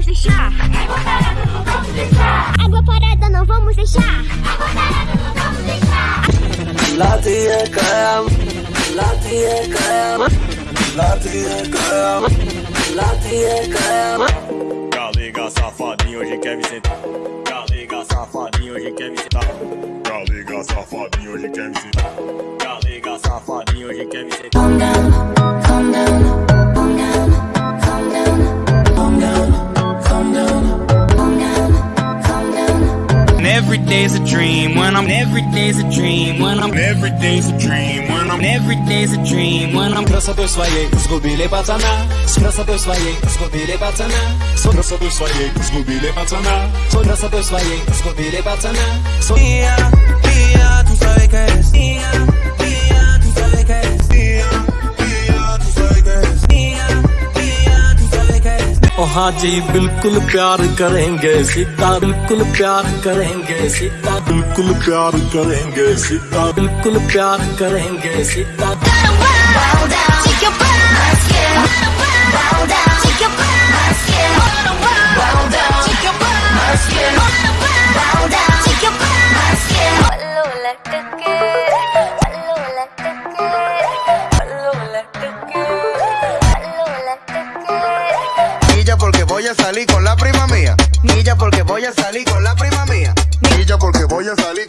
vamos deixar. Água parada não vamos deixar. Água parada não vamos deixar. Água parada não vamos deixar. Latia cam, latia cam, latia cam, latia cam. Tá Galega safadinho hoje quer me sentar. Tá Galega safadinho hoje quer me sentar. Tá Galega safadinho hoje quer me sentar. Galega safadinho hoje quer me sentar. day's a dream when I'm every day's a dream when I'm Every day's a dream when I'm every day's a dream when I'm Красотой своей сгубили пацана С красотой своей сгубили пацана С красотой своей сгубили пацана С красотой своей сгубили пацана С- हाँ जी बिल्कुल प्यार करेंगे, सीता बिल्कुल प्यार करेंगे, सीता बिल्कुल प्यार करेंगे, सीता बिल्कुल प्यार करेंगे, Sita Bow voy a salir con la prima mía. Nilla porque voy a salir con la prima mía. Nilla porque voy a salir